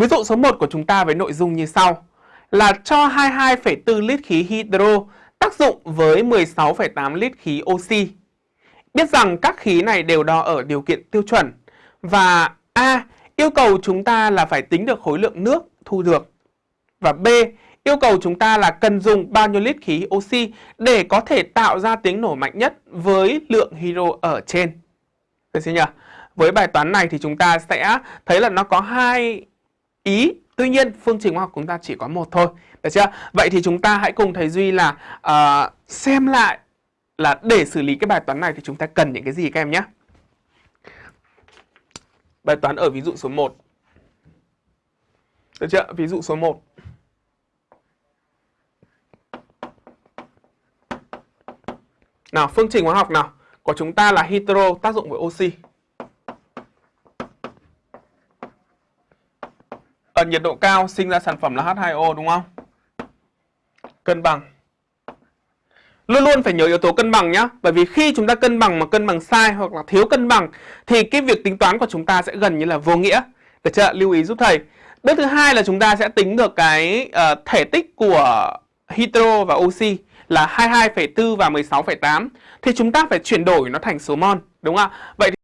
Ví dụ số 1 của chúng ta với nội dung như sau là cho 22,4 lít khí hydro tác dụng với 16,8 lít khí oxy. Biết rằng các khí này đều đo ở điều kiện tiêu chuẩn và A. Yêu cầu chúng ta là phải tính được khối lượng nước thu được và B. Yêu cầu chúng ta là cần dùng bao nhiêu lít khí oxy để có thể tạo ra tiếng nổ mạnh nhất với lượng hydro ở trên. Được chưa nhỉ? Với bài toán này thì chúng ta sẽ thấy là nó có hai ý. Tuy nhiên phương trình hóa học của chúng ta chỉ có một thôi. Được chưa? Vậy thì chúng ta hãy cùng thầy Duy là uh, xem lại là để xử lý cái bài toán này thì chúng ta cần những cái gì các em nhé. Bài toán ở ví dụ số 1 Được chưa? Ví dụ số 1 Nào phương trình hóa học nào? Của chúng ta là hydro tác dụng với oxy. Ở nhiệt độ cao sinh ra sản phẩm là H2O đúng không? Cân bằng. Luôn luôn phải nhớ yếu tố cân bằng nhá. Bởi vì khi chúng ta cân bằng mà cân bằng sai hoặc là thiếu cân bằng thì cái việc tính toán của chúng ta sẽ gần như là vô nghĩa. Được chưa? Lưu ý giúp thầy. Bước thứ hai là chúng ta sẽ tính được cái uh, thể tích của hydro và oxy là 22,4 và 16,8 thì chúng ta phải chuyển đổi nó thành số mol đúng không ạ? Vậy thì